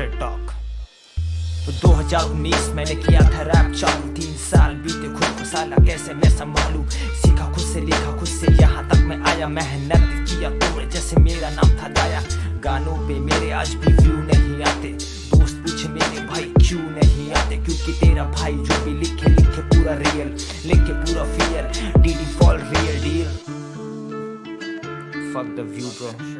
Straight talk तो 2019 मैंने किया था रैप चालू तीन साल बीते खुद को साला कैसे मैं संभालू? सीखा खुद से लिखा खुद से। यहाँ तक मैं आया मेहनत किया तोड़े जैसे मेरा नाम था दाया। गानों पे मेरे आज भी व्यू नहीं आते। दोस्त पूछे मेरे भाई क्यों नहीं आते? क्योंकि तेरा भाई जो भी लिखे लिखे पूरा रियल लिखे पूरा फियर डीडी fall real deal fuck the view bro.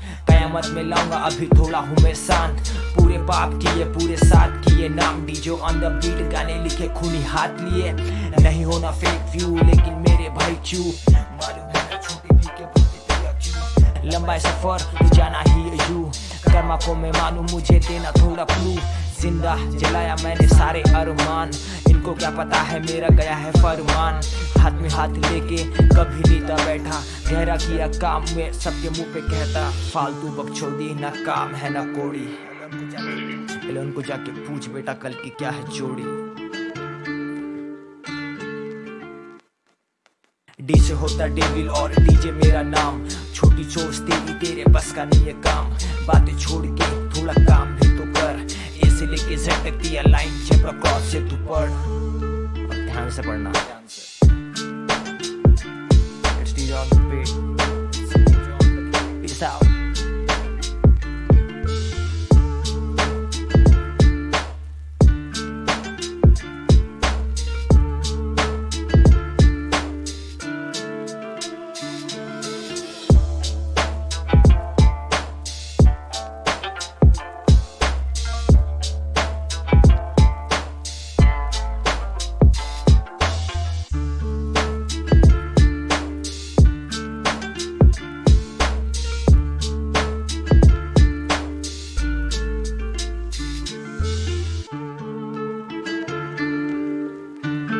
कयामत में लाऊँगा अभी थोड़ा हूँ मैं शांत। पूरे पाप किए, पूरे साथ किए, नाम डीजो ऑन द बीट गाने लिखे, खूनी हाथ लिए। नहीं होना फेक व्यू लेकिन मेरे भाई क्यों लंबा सफ़र, जाना ही यू। कर्मा को मैं मानू, मुझे देना थोड़ा क्लू ज़िंदा जलाया मैंने सारे अरमान। इनको क्या पता है मेरा गया है फरमान। हाथ में हाथ लेके कभी नीता बैठा। गहरा किया काम में सबके मुँह पे कहता, फालतू बकचोदी, ना काम है, ना कोड़ी। उनको जाके पूछ, बेटा, कल की क्या है जोड़ी डी से होता डेविल और डीजे मेरा नाम। छोटी चोस तेरी, तेरे बस का नहीं है काम। बातें जेड तक दिया लाइन चेपड़ा क्रॉस से तू पढ़ अब ध्यान से पढ़ना। ध्यान से। It's DJ on the beat.